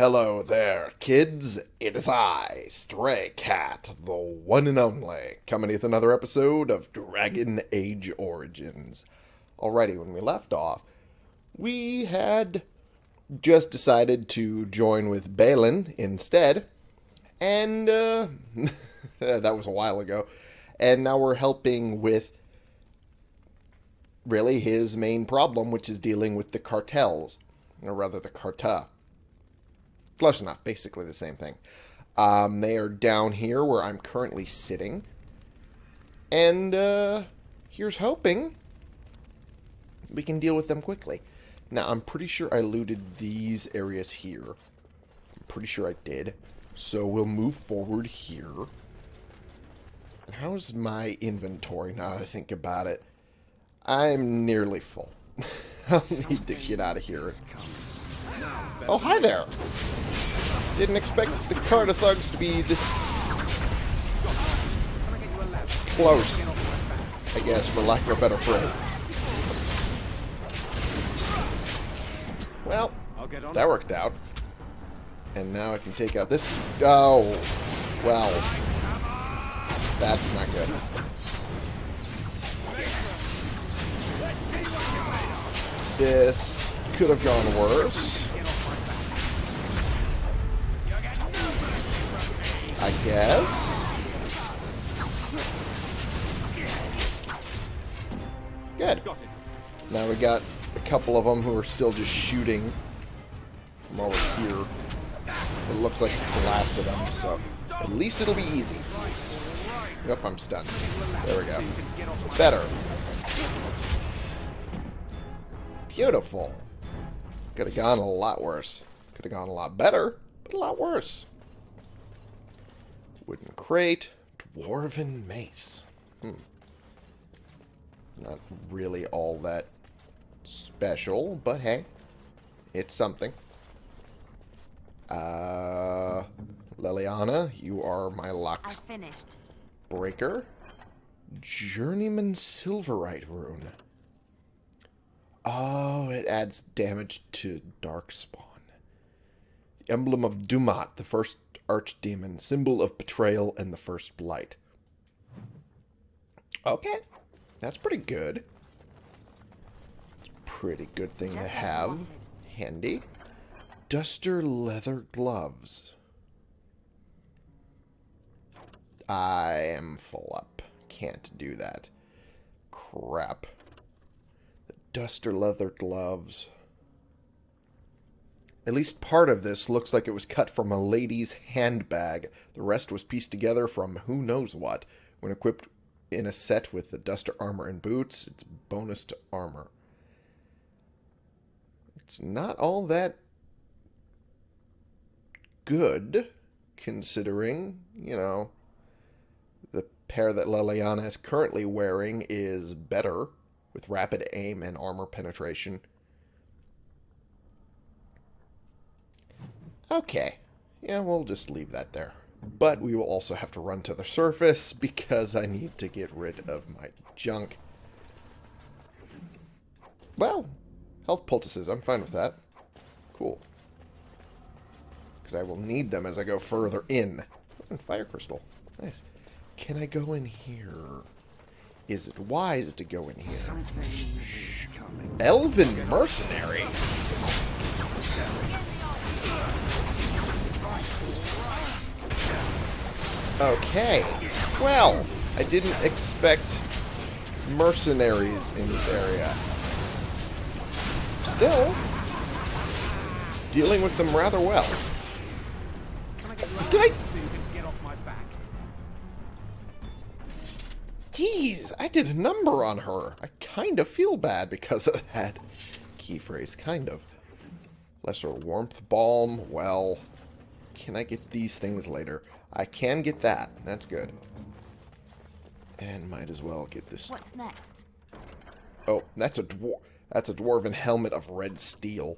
Hello there, kids. It is I, Stray Cat, the one and only, coming with another episode of Dragon Age Origins. Alrighty, when we left off, we had just decided to join with Bhelen instead, and uh, that was a while ago. And now we're helping with really his main problem, which is dealing with the cartels, or rather the carta. Close enough, basically the same thing. Um, they are down here where I'm currently sitting. And uh, here's hoping we can deal with them quickly. Now, I'm pretty sure I looted these areas here. I'm pretty sure I did. So we'll move forward here. And how's my inventory now that I think about it? I'm nearly full. I'll need to get out of here. Oh, hi there! Didn't expect the Carta thugs to be this close, I guess, for lack of a better phrase. Well, that worked out. And now I can take out this... Oh, well, that's not good. This could have gone worse. I guess. Good. Now we got a couple of them who are still just shooting from over here. It looks like it's the last of them, so at least it'll be easy. Yep, I'm stunned. There we go. Better. Beautiful. Could have gone a lot worse. Could have gone a lot better, but a lot worse. Wooden crate. Dwarven mace. Hmm. Not really all that special, but hey. It's something. Uh, Leliana, you are my lock I finished. breaker. Journeyman Silverite rune. Oh, it adds damage to Darkspawn. The emblem of Dumat, the first archdemon, symbol of betrayal and the first blight. Okay, that's pretty good. It's pretty good thing to Just as have. wanted. Handy. Duster leather gloves. I am full up. Can't do that. Crap. The duster leather gloves. At least part of this looks like it was cut from a lady's handbag. The rest was pieced together from who knows what. When equipped in a set with the duster armor and boots, it's bonus to armor. It's not all that good, considering, you know, the pair that Leliana is currently wearing is better with rapid aim and armor penetration. Okay. Yeah, we'll just leave that there. But we will also have to run to the surface because I need to get rid of my junk. Well, health poultices. I'm fine with that. Cool. Because I will need them as I go further in. And fire crystal. Nice. Can I go in here? Is it wise to go in here? Shh. Elven mercenary? Okay. Well, I didn't expect mercenaries in this area. Still, dealing with them rather well. Did I... Jeez, I did a number on her. I kind of feel bad because of that. Key phrase, kind of. Lesser warmth balm, well, can I get these things later? I can get that. That's good. And might as well get this. What's next? Oh, that's a dwarf. that's a dwarven helmet of red steel.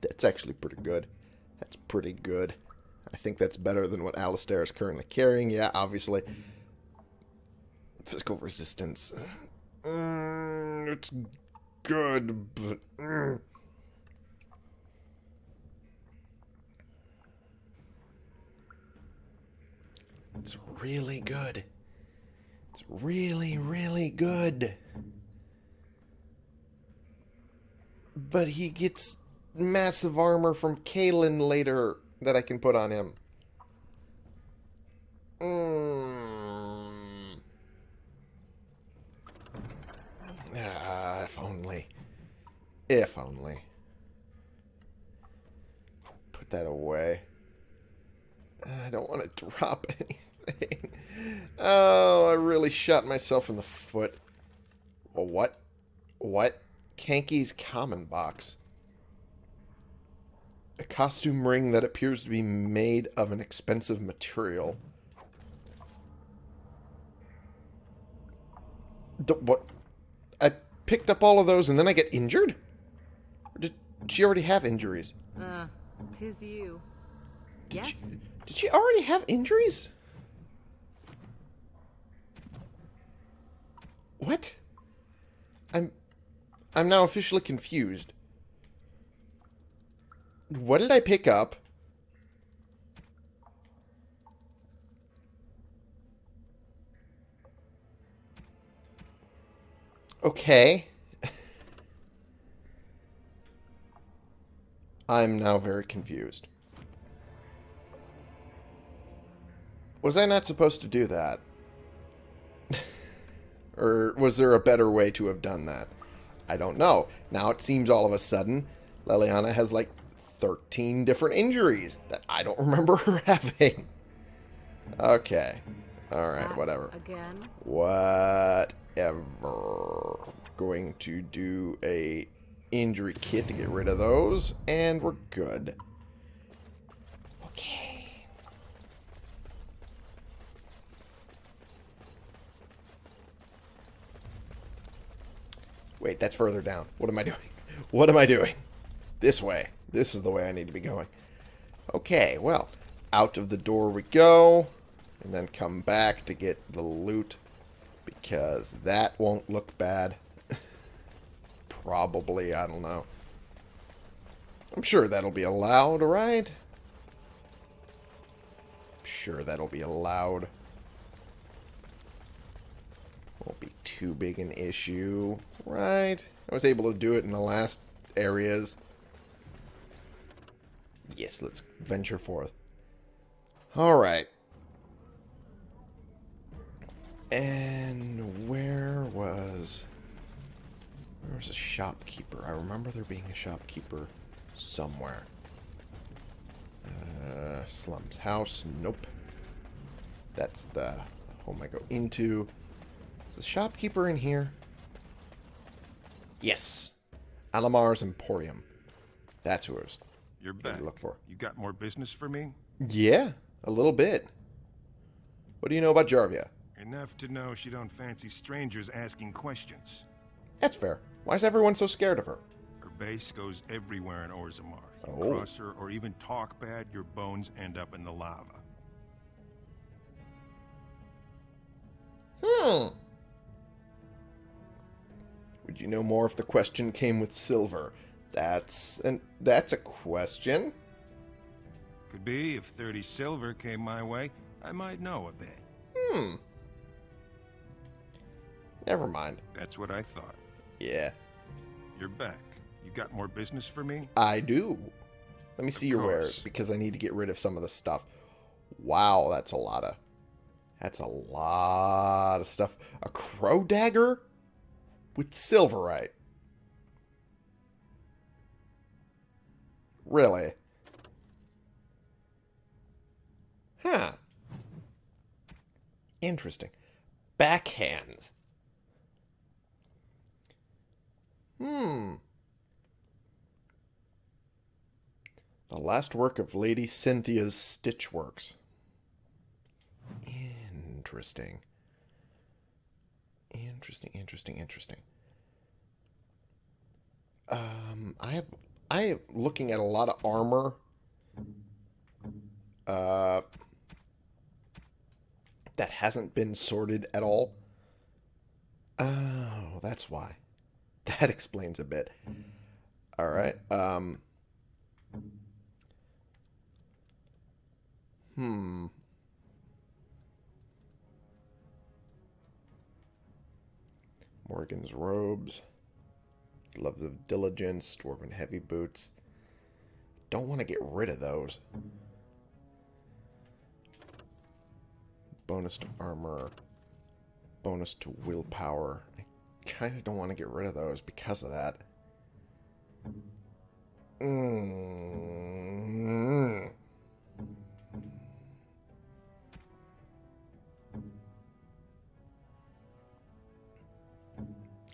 That's actually pretty good. That's pretty good. I think that's better than what Alistair is currently carrying. Yeah, obviously. Physical resistance. Mm, it's good, but... mm. It's really good. It's really, really good. But he gets massive armor from Kalen later that I can put on him. Mm. Ah, if only. If only. Put that away. I don't want to drop Oh, I really shot myself in the foot. Well, what? What? Kanki's common box. A costume ring that appears to be made of an expensive material. D what? I picked up all of those and then I get injured? Or did she already have injuries? Uh, tis you. Did yes? She, did she already have injuries? What? I'm I'm now officially confused. What did I pick up? Okay. I'm now very confused. Was I not supposed to do that? Or was there a better way to have done that? I don't know. Now it seems all of a sudden Leliana has like 13 different injuries that I don't remember her having. Okay. Alright, That whatever. Again? Whatever. Going to do a injury kit to get rid of those, and we're good. Wait, that's further down. What am I doing? What am I doing? This way. This is the way I need to be going. Okay, well, out of the door we go, and then come back to get the loot, because that won't look bad. Probably, I don't know. I'm sure that'll be allowed, right? I'm sure that'll be allowed. Won't be too big an issue, right? I was able to do it in the last areas. Yes, let's venture forth. Alright. And where was... There was a shopkeeper. I remember there being a shopkeeper somewhere. Uh, Slum's house. Nope. That's the home I go into. Is the shopkeeper in here? Yes. Alamar's Emporium. That's who I was You're going back. look for. You got more business for me? Yeah, a little bit. What do you know about Jarvia? Enough to know she don't fancy strangers asking questions. That's fair. Why is everyone so scared of her? Her base goes everywhere in Orzammar. You Oh. cross her or even talk bad, your bones end up in the lava. Hmm. Would you know more if the question came with silver? That's an that's a question. Could be if 30 silver came my way, I might know a bit. Hmm. Never mind. That's what I thought. Yeah, You're back. You got more business for me? I do. Let me see your course. wares because I need to get rid of some of the stuff. Wow, that's a lot of that's a lot of stuff. A crow dagger with silverite. Really? Huh. Interesting. Backhands. Hmm. The last work of Lady Cynthia's Stitchworks. Interesting. Interesting, interesting, interesting. Um, I have I am looking at a lot of armor. Uh, that hasn't been sorted at all. Oh, that's why. That explains a bit. All right. Um. Hmm. Morrigan's robes. Gloves of diligence, dwarven heavy boots. Don't want to get rid of those. Bonus to armor. Bonus to willpower. I kind of don't want to get rid of those because of that. Mm.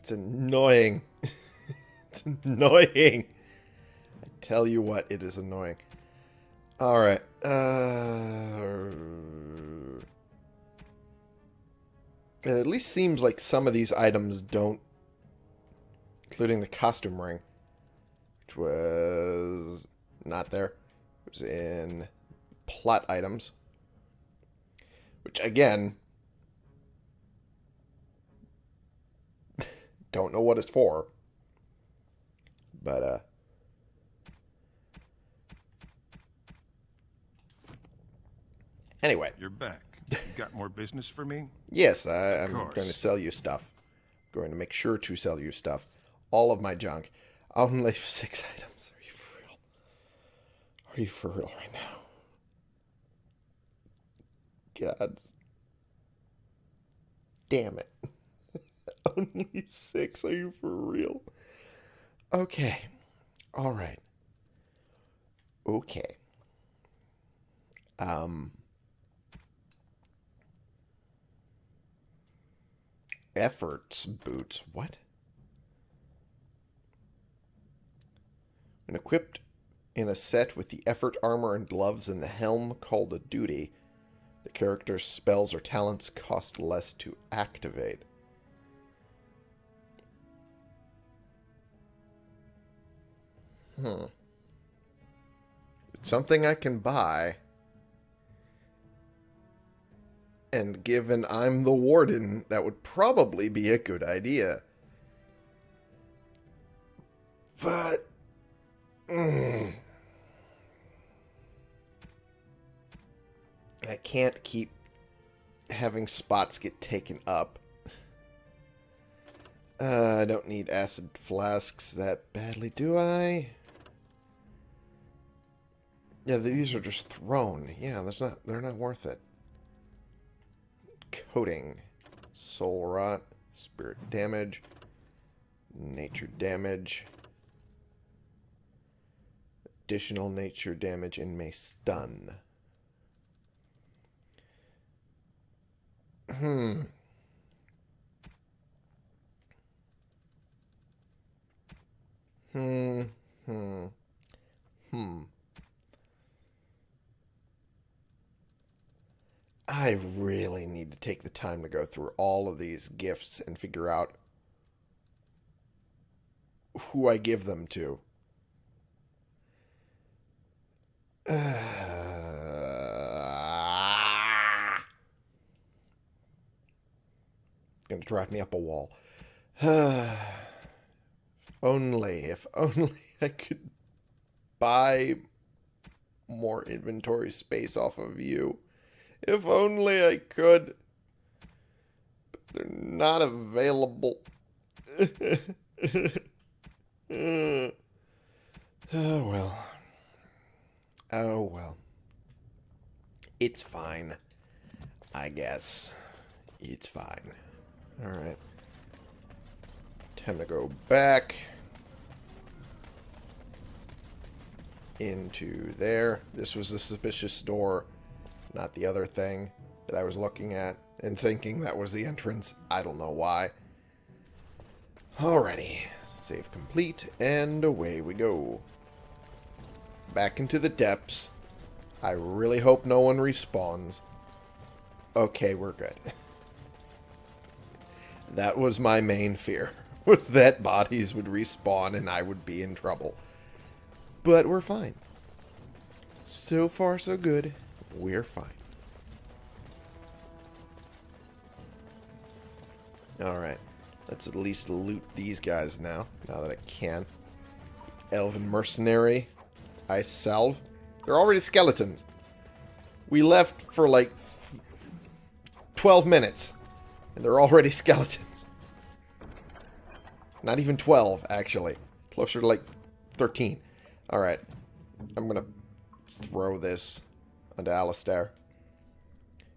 It's annoying. it's annoying. I tell you what, it is annoying. Alright. Uh, it at least seems like some of these items don't, including the costume ring, which was not there. It was in plot items. Which, again, don't know what it's for. But, uh, anyway. You're back. You got more business for me? Yes, I, I'm going to sell you stuff. going to make sure to sell you stuff. All of my junk. Only six items. Are you for real? Are you for real right now? God. Damn it. Only six. Are you for real? Okay. All right. Okay. Um. Efforts boots. What? When equipped in a set with the effort armor and gloves and the helm called a duty, the character's spells or talents cost less to activate. Hmm. It's something I can buy. And given I'm the warden, that would probably be a good idea. But... mm, I can't keep having spots get taken up. Uh, I don't need acid flasks that badly, do I? Yeah, these are just thrown. Yeah, that's not. They're not worth it. Coating, soul rot, spirit damage, nature damage, additional nature damage, and may stun. Hmm. Hmm. Hmm. Hmm. I really need to take the time to go through all of these gifts and figure out who I give them to. Uh, gonna drive me up a wall. if only, if only I could buy more inventory space off of you. If only I could. But they're not available. oh, well. Oh, well. It's fine. I guess. It's fine. Alright. Time to go back. Into there. This was the suspicious door not the other thing that I was looking at and thinking that was the entrance. I don't know why. Alrighty. Save complete, and away we go. Back into the depths. I really hope no one respawns. Okay, we're good. that was my main fear, was that bodies would respawn and I would be in trouble. But we're fine. So far, so good we're fine. Alright. Let's at least loot these guys now, now that I can. Elven Mercenary. I Salve. They're already skeletons. We left for like 12 minutes, and they're already skeletons. Not even 12, actually. Closer to like 13. Alright. I'm to throw this onto Alistair.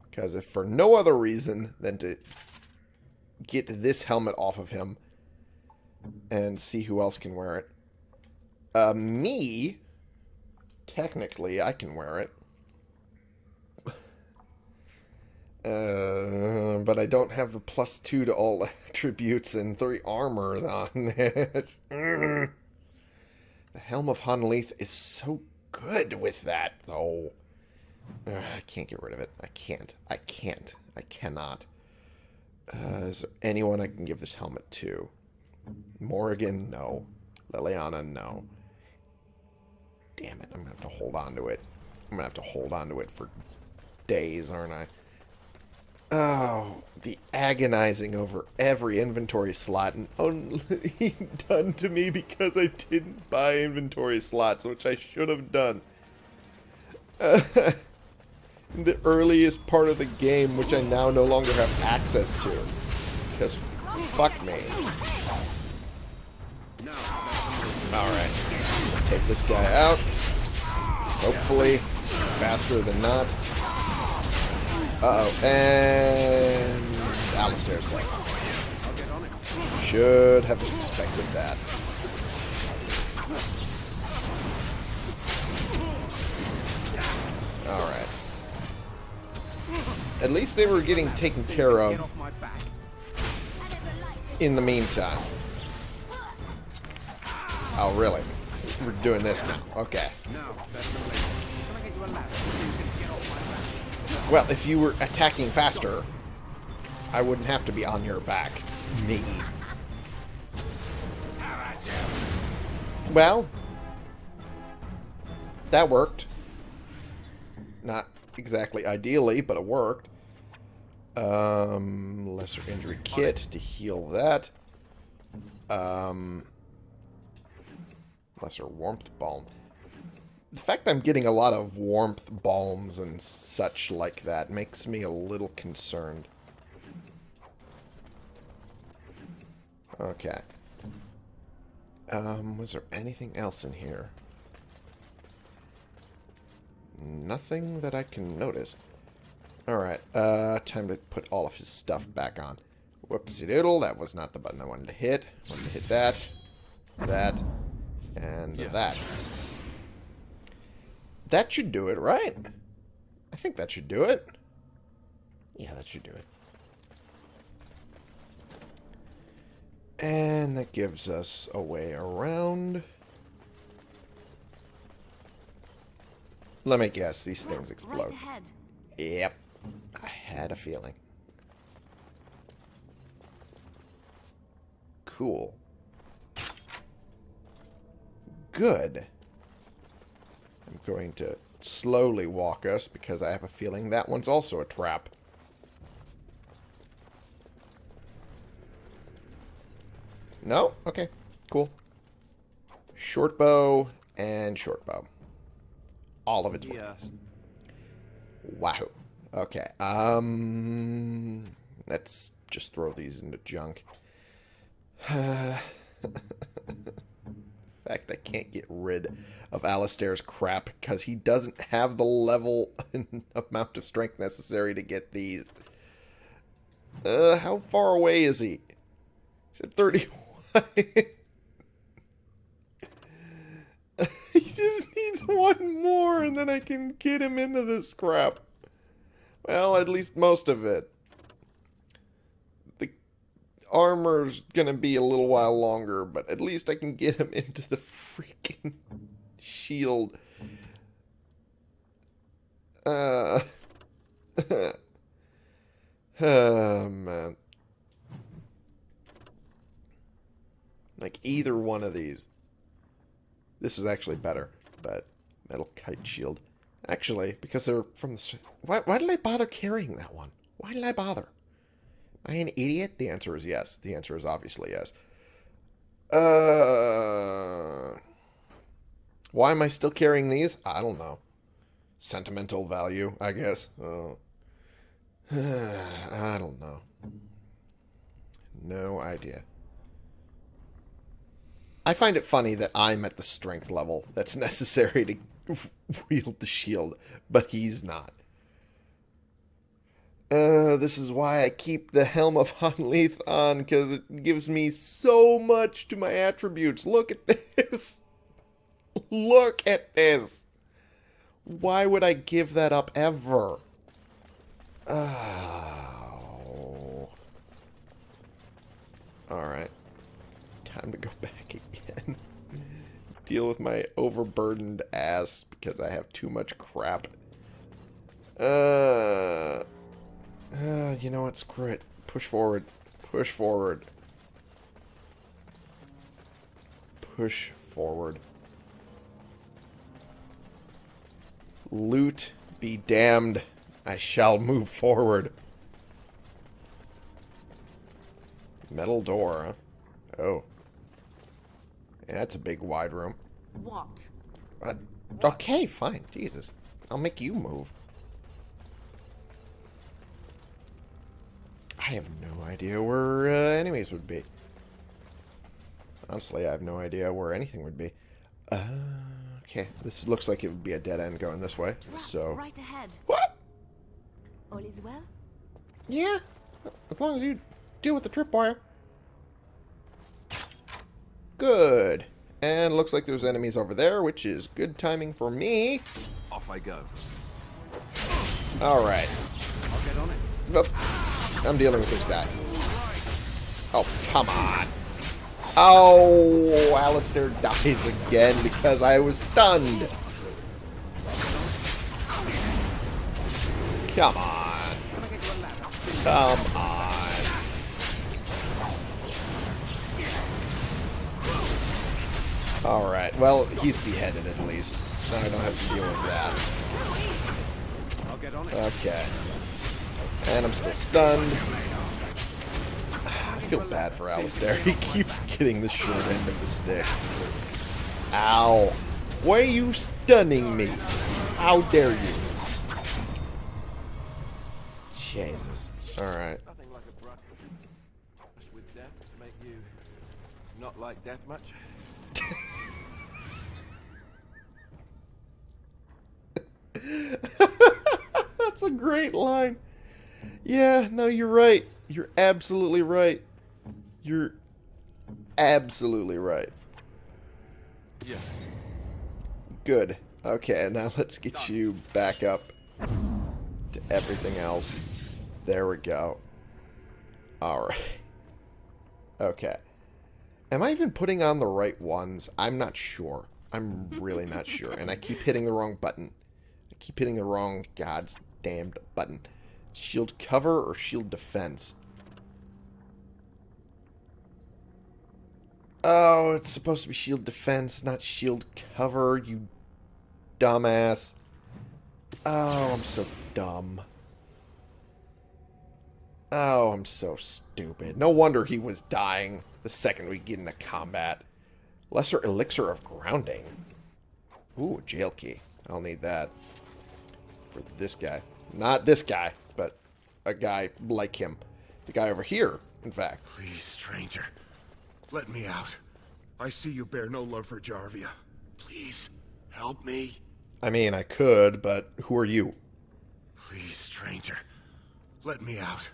Because if for no other reason than to get this helmet off of him and see who else can wear it. Uh, me, technically, I can wear it. Uh, but I don't have the plus two to all attributes and three armor on it. the Helm of Honnleath is so good with that, though. Uh, I can't get rid of it. I can't. I can't. I cannot. Uh, is there anyone I can give this helmet to? Morrigan, no. Leliana, no. Damn it, I'm going to have to hold on to it. I'm going to have to hold on to it for days, aren't I? Oh, the agonizing over every inventory slot and only done to me because I didn't buy inventory slots, which I should have done. The earliest part of the game, which I now no longer have access to. Because fuck me. Alright. Take this guy out. Hopefully, faster than not. Uh-oh. And Alistair's dead. Should have expected that. At least they were getting taken care of in the meantime. Oh, really? We're doing this now. Okay. Well, if you were attacking faster, I wouldn't have to be on your back. Me. Well, that worked. Not exactly ideally, but it worked. Um, lesser injury kit to heal that. Um, lesser warmth balm. The fact I'm getting a lot of warmth balms and such like that makes me a little concerned. Okay. Um, was there anything else in here? Nothing that I can notice. Alright, uh, time to put all of his stuff back on. Whoopsie doodle, that was not the button I wanted to hit. I wanted to hit that, that, and Yeah. that. That should do it, right? I think that should do it. Yeah, that should do it. And that gives us a way around. Let me guess, these things explode. Right. Yep. I had a feeling. Cool. Good. I'm going to slowly walk us because I have a feeling that one's also a trap. No? Okay. Cool. Short bow and short bow. All of it's Yeah. worthless. Okay. Um, let's just throw these into junk. In fact, I can't get rid of Alistair's crap because he doesn't have the level and amount of strength necessary to get these. Uh, how far away is he? He's at 31. he just needs one more and then I can get him into this crap. Well, at least most of it. The armor's gonna be a little while longer, but at least I can get him into the freaking shield. Uh. oh, man. Like either one of these. This is actually better, but metal kite shield. Actually, because they're from the... Why, why did I bother carrying that one? Why did I bother? Am I an idiot? The answer is yes. The answer is obviously yes. Uh... Why am I still carrying these? I don't know. Sentimental value, I guess. Uh, I don't know. No idea. I find it funny that I'm at the strength level that's necessary to wield the shield, but he's not. Uh, this is why I keep the Helm of Honnleath on, because it gives me so much to my attributes. Look at this. Look at this. Why would I give that up ever? Oh. Alright. Time to go back. Deal with my overburdened ass because I have too much crap. Uh, uh, you know what? Screw it. Push forward. Push forward. Push forward. Loot be damned. I shall move forward. Metal door, huh? Oh. Yeah, that's a big wide room. What? Uh, okay, fine. Jesus. I'll make you move. I have no idea where uh, enemies would be. Honestly, I have no idea where anything would be. Uh, okay, this looks like it would be a dead end going this way. So, Right ahead. what? All is well? Yeah, as long as you deal with the tripwire. Good. And looks like there's enemies over there, which is good timing for me. Off I go. Alright. I'll get on it. Nope. I'm dealing with this guy. Oh, come on. Oh, Alistair dies again because I was stunned. Come on. Come on. Alright, well, he's beheaded at least. Now I don't have to deal with that. I'll get on it. Okay. And I'm still stunned. I feel bad for Alistair. He keeps getting the short end of the stick. Ow. Why are you stunning me? How dare you? Jesus. Alright. Nothing like a brush with death to make you not like death much. That's a great line. Yeah, no, you're right. You're absolutely right. You're absolutely right. Yes. Good. Okay, now let's get you back up to everything else. There we go. Alright. Okay. Am I even putting on the right ones? I'm not sure. I'm really not sure. And I keep hitting the wrong button. I keep hitting the wrong god's damned button. Shield cover or shield defense? Oh, it's supposed to be shield defense, not shield cover, you dumbass. Oh, I'm so dumb. Oh, I'm so stupid. No wonder he was dying the second we get into combat. Lesser elixir of grounding. Ooh, jail key. I'll need that. For this guy. Not this guy, but a guy like him. The guy over here, in fact. Please, stranger. Let me out. I see you bear no love for Jarvia. Please, help me. I mean, I could, but who are you? Please, stranger. Let me out.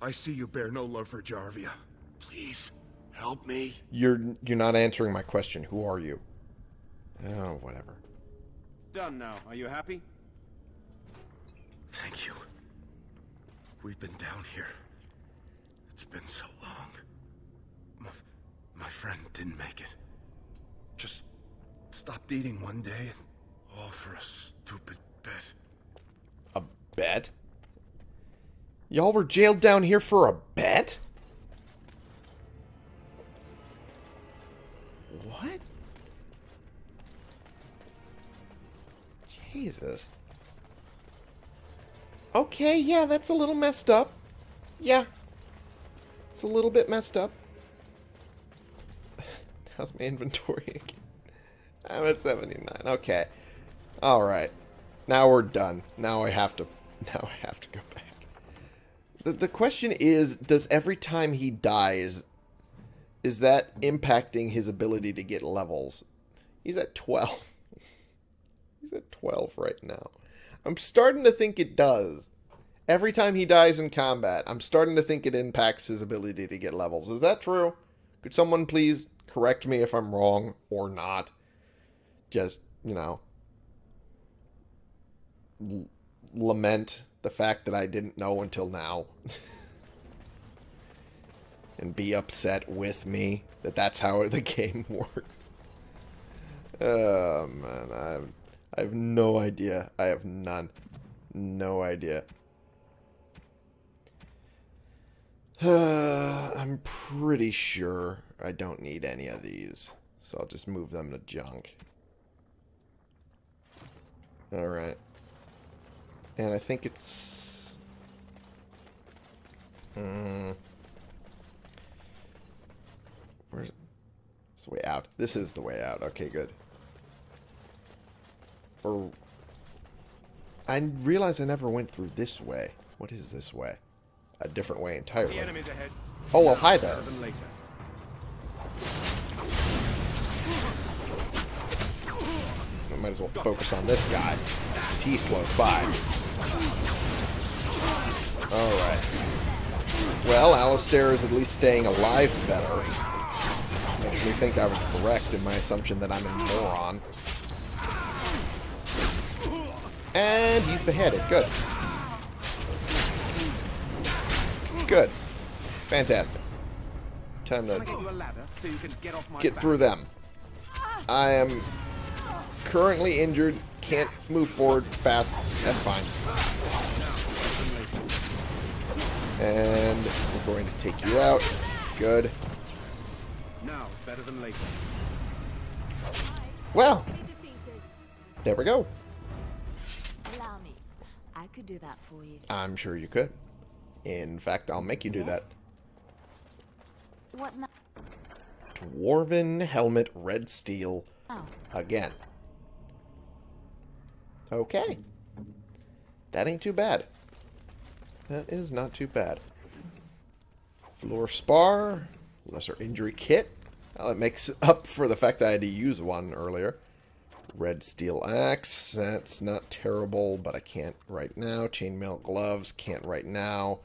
I see you bear no love for Jarvia. Please, help me. You're you're not answering my question. Who are you? Oh, whatever. Done now. Are you happy? Thank you. We've been down here. It's been so long. My, my friend didn't make it. Just stopped eating one day and all for a stupid bet. A bet? Y'all were jailed down here for a bet? What? Jesus. Okay, yeah, that's a little messed up. Yeah. It's a little bit messed up. How's my inventory again? I'm at 79. Okay. Alright. Now we're done. Now I have to now I have to go back. The the question is, does every time he dies is that impacting his ability to get levels? He's at 12. He's at 12 right now. I'm starting to think it does. Every time he dies in combat, I'm starting to think it impacts his ability to get levels. Is that true? Could someone please correct me if I'm wrong or not? Just, you know, lament the fact that I didn't know until now. and be upset with me that that's how the game works. Oh, man. I I have no idea. I have none. No idea. I'm pretty sure I don't need any of these. So I'll just move them to junk. Alright. And I think it's... Hmm... Where's the way out? This is the way out. Okay, good. Or... I realize I never went through this way. What is this way? A different way entirely. The enemies ahead. Oh, well, hi there. Later. I might as well focus on this guy. He's close by. Alright. Well, Alistair is at least staying alive better. Makes me think I was correct in my assumption that I'm a moron. And he's beheaded. Good. Good. Fantastic. Time to get you a ladder so you can get off my get back? through them. I am currently injured. Can't move forward fast. That's fine. And we're going to take you out. Good. Now better than later. Well, there we go. Allow me. I could do that for you. I'm sure you could. In fact, I'll make you do that. What now? Dwarven helmet, red steel, Oh, again. Okay. That ain't too bad. That is not too bad. Floor spar, lesser injury kit. Well, it makes up for the fact that I had to use one earlier. Red steel axe, that's not terrible, but I can't right now. Chainmail gloves, can't right now.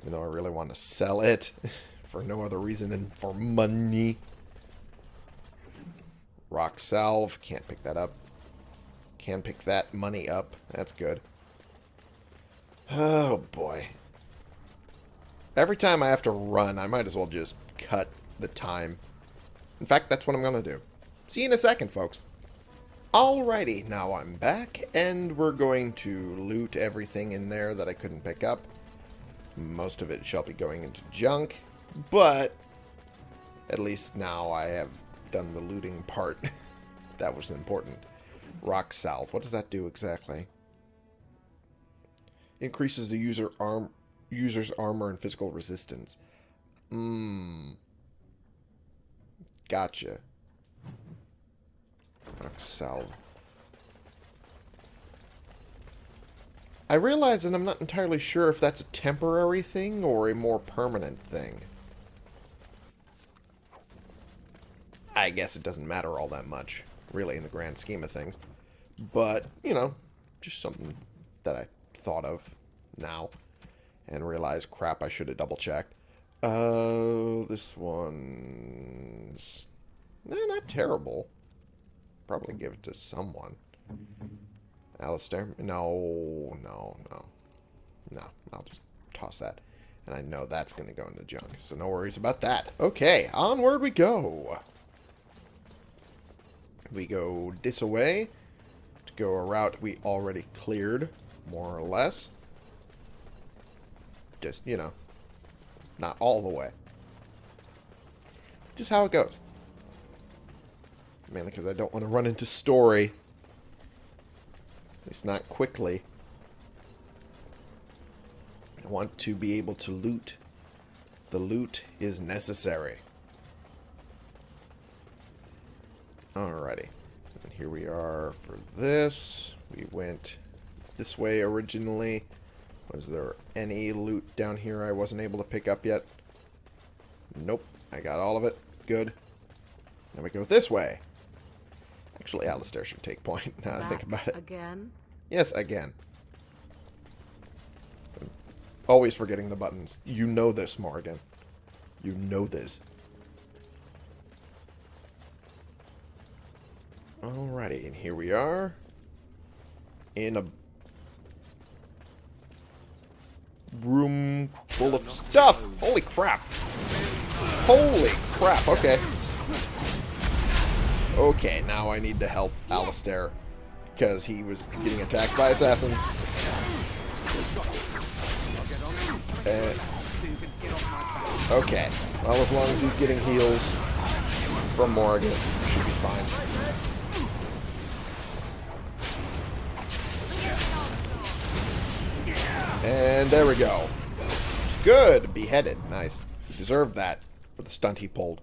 Even though I really want to sell it for no other reason than for money. Rock salve, can't pick that up. Can pick that money up. That's good. Oh boy. Every time I have to run, I might as well just cut the time. In fact, that's what I'm going to do. See you in a second, folks. Alrighty, now I'm back, and we're going to loot everything in there that I couldn't pick up. Most of it shall be going into junk, but at least now I have done the looting part. that was important. Rock salve. What does that do exactly? Increases the user arm user's armor and physical resistance. Mmm. Gotcha. Salve. I realize that I'm not entirely sure if that's a temporary thing or a more permanent thing. I guess it doesn't matter all that much, really, in the grand scheme of things. But, you know, just something that I thought of now and realized, crap, I should have double-checked. Uh, this one's... Nah, not terrible. Probably give it to someone. Alistair? No, no, no. No, I'll just toss that. And I know that's going to go into junk, so no worries about that. Okay, onward we go. We go this way to go a route we already cleared, more or less. Just, you know, not all the way. Just how it goes. Mainly because I don't want to run into story. At least not quickly. I want to be able to loot. The loot is necessary. Alrighty. And here we are for this. We went this way originally. Was there any loot down here I wasn't able to pick up yet? Nope. I got all of it. Good. Now we go this way. Actually, Alistair should take point, now that I think about it. Again? Yes, again. Always forgetting the buttons. You know this, Morgan. You know this. Alrighty, and here we are. In a room full of stuff. Holy crap. Holy crap, okay. Okay, now I need to help Alistair because he was getting attacked by assassins. Uh, okay. Well, as long as he's getting heals from Morgan, should be fine. And there we go. Good. Beheaded. Nice. He deserved that for the stunt he pulled.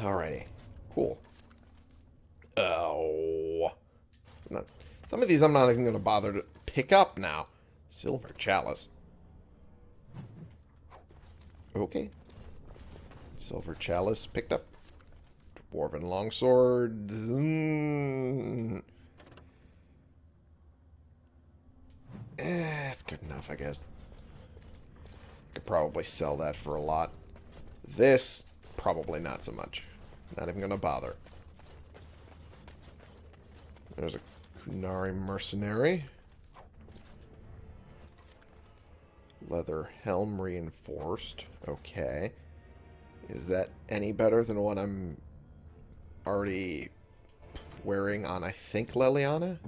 Alrighty. Cool. Oh. Not, some of these I'm not even going to bother to pick up now. Silver chalice. Okay. Silver chalice picked up. Dwarven longsword. Mm. Eh, it's good enough, I guess. I Could probably sell that for a lot. This, probably not so much. Not even to bother. There's a Qunari mercenary. Leather helm reinforced. Okay. Is that any better than what I'm already wearing on, I think, Leliana?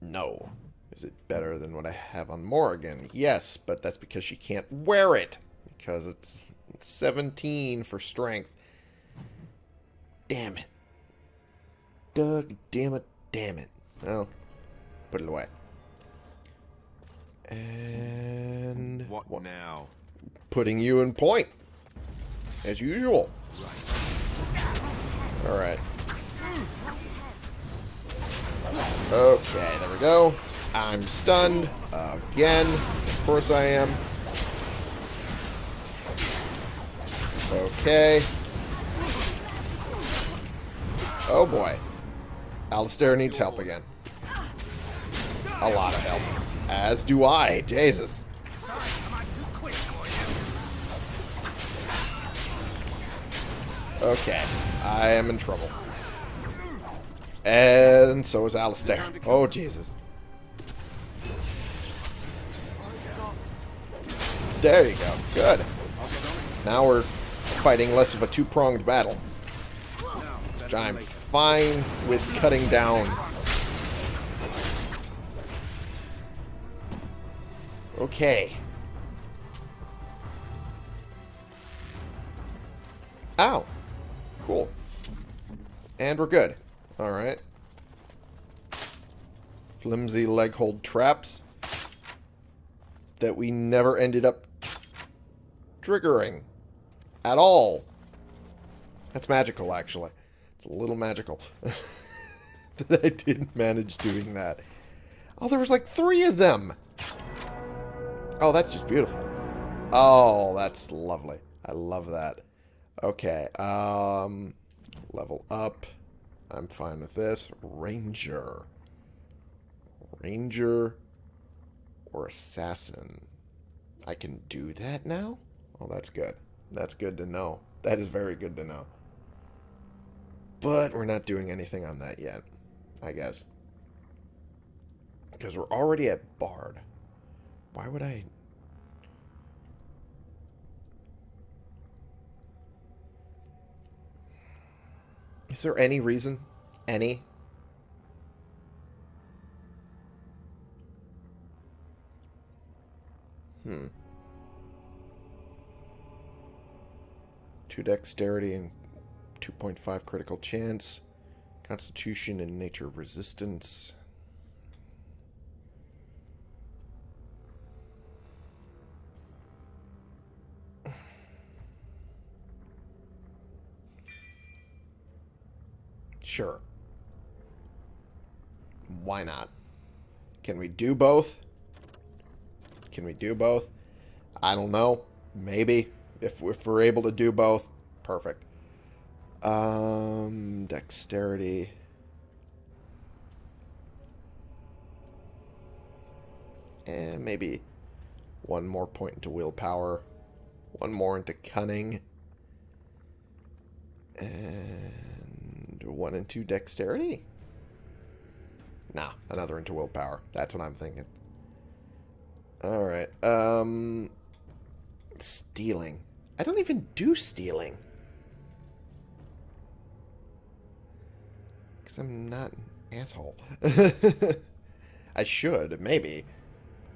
No. Is it better than what I have on Morrigan? Yes, but that's because she can't wear it. Because it's 17 for strength. Damn it. Doug, damn it, damn it. Well, put it away. And... What, now? Putting you in point. As usual. Alright. Okay, there we go. I'm stunned. Again. Of course I am. Okay. Oh boy. Alistair needs help again. A lot of help. As do I. Jesus. Okay. I am in trouble. And so is Alistair. Oh, Jesus. There you go. Good. Now we're fighting less of a two-pronged battle. Which I'm fine with cutting down. Okay. Ow. Cool. And we're good. Alright. Flimsy leg hold traps that we never ended up triggering at all. That's magical, actually. It's a little magical that I didn't manage doing that. Oh, there was like three of them. Oh, that's just beautiful. Oh, that's lovely. I love that. Okay, um, level up. I'm fine with this. Ranger. Ranger or assassin. I can do that now? Oh, that's good. That's good to know. That is very good to know. But we're not doing anything on that yet, I guess. Because we're already at Bard. Why would I... Is there any reason? Any? Hmm. Two dexterity and 2.5 critical chance. Constitution and nature resistance. Sure. Why not? Can we do both? Can we do both? I don't know. Maybe. If, if we're able to do both, perfect. Um, dexterity. And maybe one more point into willpower. One more into cunning. And one into dexterity? Nah, another into willpower. That's what I'm thinking. Alright. Um, stealing. I don't even do stealing. Because I'm not an asshole. I should, maybe.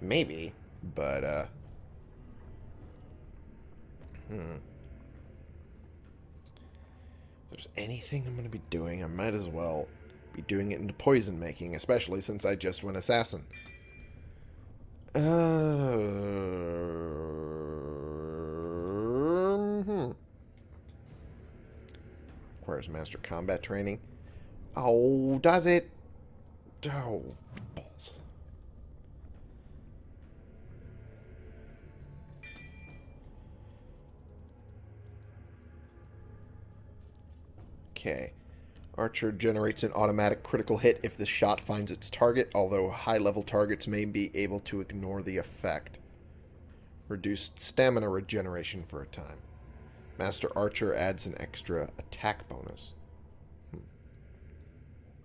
Maybe. But, uh... Hmm. If there's anything I'm going to be doing, I might as well be doing it into poison making, especially since I just went assassin. Uh, hmm. Requires master combat training. Oh, does it? Oh, balls. Okay. Archer generates an automatic critical hit if the shot finds its target, although high-level targets may be able to ignore the effect. Reduced stamina regeneration for a time. Master Archer adds an extra attack bonus. Hmm.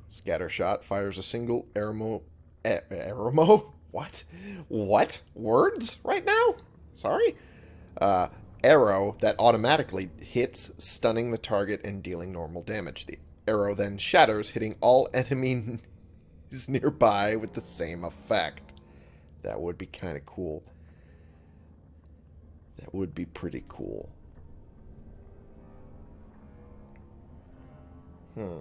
Scatter shot fires a single arrow. Eh, arrow? What? What? Words right now? Sorry? Uh, arrow that automatically hits, stunning the target and dealing normal damage. The arrow then shatters, hitting all enemies nearby with the same effect. That would be kind of cool. That would be pretty cool. Hmm.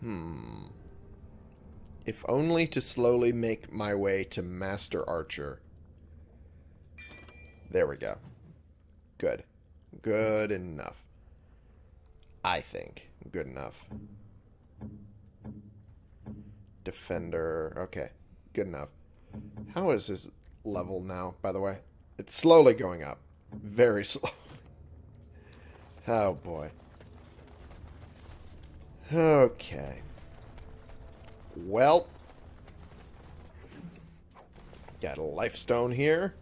Hmm. If only to slowly make my way to Master Archer. There we go. Good. Good enough. I think. Good enough. Defender. Okay. Good enough. How is his level now, by the way? It's slowly going up. Very slow. Oh, boy. Okay. Well. Got a life stone here.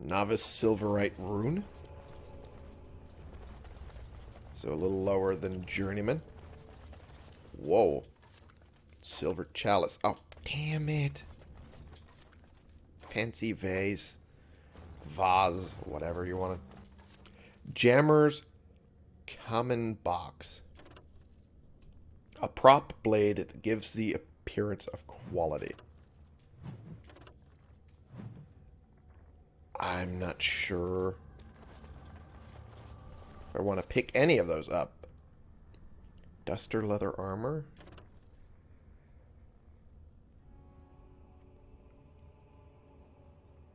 Novice Silverite Rune. So a little lower than Journeyman. Whoa. Silver Chalice. Oh, damn it. Fancy vase. Vase. Whatever you want to... Jammer's Common Box. A prop blade that gives the appearance of quality. I'm not sure I want to pick any of those up. Duster leather armor.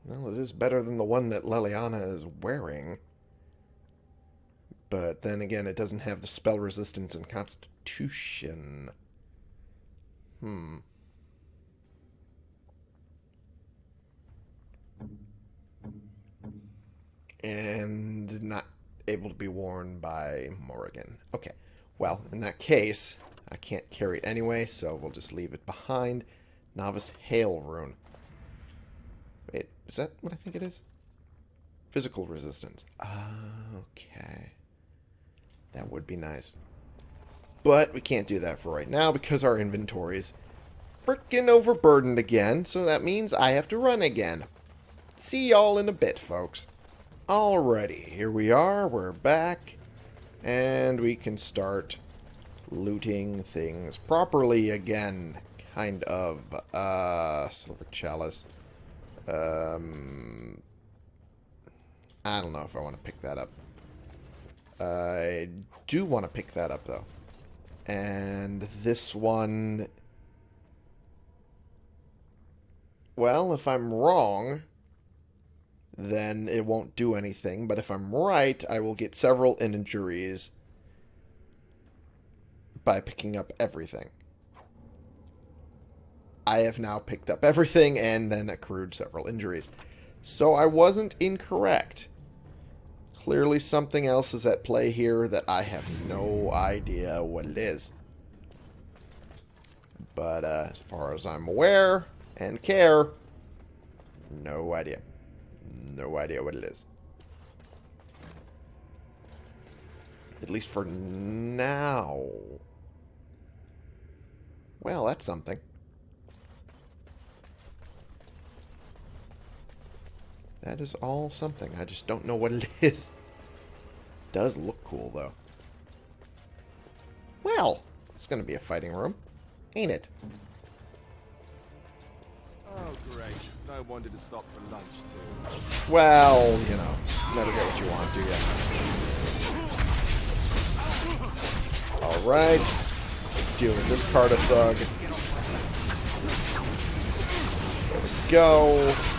Well, it is better than the one that Leliana is wearing. But then again, it doesn't have the spell resistance and constitution. Hmm. and not able to be worn by Morrigan. Okay, well, in that case, I can't carry it anyway, so we'll just leave it behind. Novice Hale Rune. Wait, is that what I think it is? Physical resistance. Okay. That would be nice. But we can't do that for right now because our inventory is freaking overburdened again, so that means I have to run again. See y'all in a bit, folks. Alrighty, here we are. We're back. And we can start looting things properly again. Kind of. Uh, silver chalice. Um, I don't know if I want to pick that up. I do want to pick that up, though. And this one... Well, if I'm wrong then it won't do anything. But if I'm right, I will get several injuries by picking up everything. I have now picked up everything and then accrued several injuries. So I wasn't incorrect. Clearly something else is at play here that I have no idea what it is. But uh, as far as I'm aware and care, no idea. No idea what it is. At least for now. Well, that's something. That is all something. I just don't know what it is. Does look cool, though. Well, it's going to be a fighting room, ain't it? Oh, great. No wonder to stop for lunch, too. Well, you know, never get what you want, do you? Alright. Deal with this Carta thug. There we go.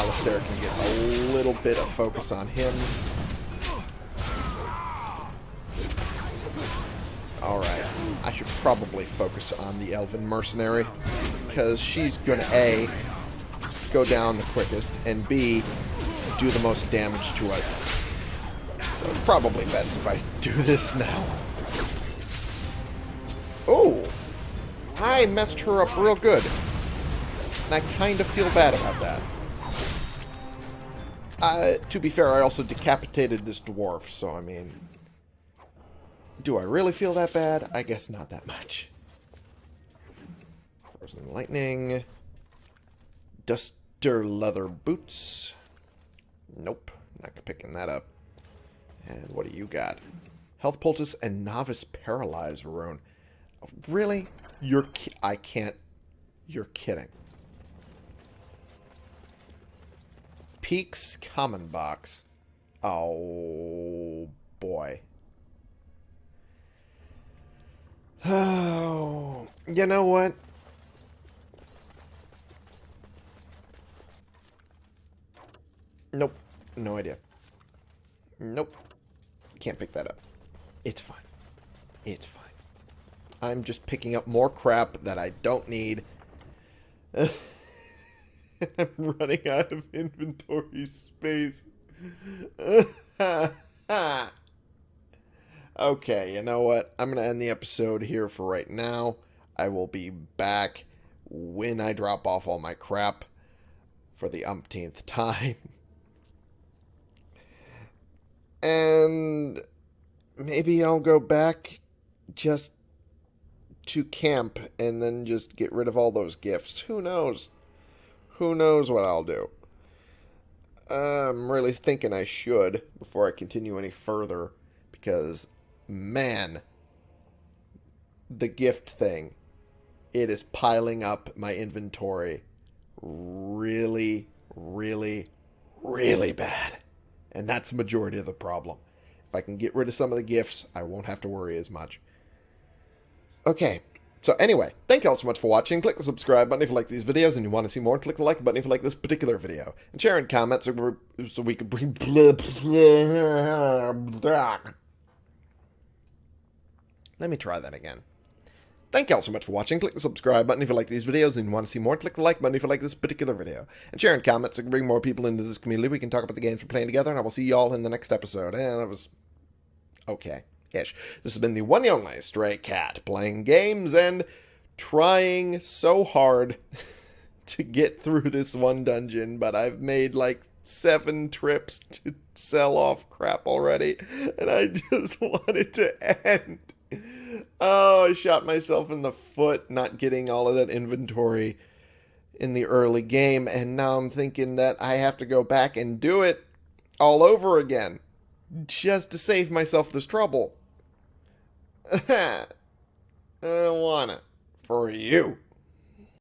Alistair can get a little bit of focus on him. Alright. I should probably focus on the Elven Mercenary. Because she's going to A, go down the quickest, and B, do the most damage to us. So it's probably best if I do this now. Oh! I messed her up real good. And I kind of feel bad about that. To be fair, I also decapitated this dwarf, so I mean... Do I really feel that bad? I guess not that much. Frozen Lightning. Duster Leather Boots. Nope, not picking that up. And what do you got? Health Poultice and Novice Paralyze Rune. Really? You're I can't... You're kidding. Peaks Common Box. Oh, boy. Oh, you know what? Nope. No idea. Nope. Can't pick that up. It's fine. It's fine. I'm just picking up more crap that I don't need. I'm running out of inventory space. okay, you know what? I'm going to end the episode here for right now. I will be back when I drop off all my crap for the umpteenth time. And maybe I'll go back just to camp and then just get rid of all those gifts. Who knows? Who knows what I'll do? I'm really thinking I should before I continue any further because, man, the gift thing, it is piling up my inventory really, really, really bad. And that's the majority of the problem. If I can get rid of some of the gifts, I won't have to worry as much. Okay, so anyway, thank you all so much for watching. Click the subscribe button if you like these videos and you want to see more. Click the like button if you like this particular video. And share in comments so, we so we can bring... Let me try that again. Thank you all so much for watching. Click the subscribe button if you like these videos and you want to see more. Click the like button if you like this particular video. And share in comments so we can bring more people into this community. We can talk about the games we're playing together, and I will see you all in the next episode. Eh, that was okay. Ish. This has been the one and only Stray Cat, playing games and trying so hard to get through this one dungeon, but I've made like seven trips to sell off crap already, and I just want it to end. Oh, I shot myself in the foot not getting all of that inventory in the early game, and now I'm thinking that I have to go back and do it all over again just to save myself this trouble. I don't want it. For you.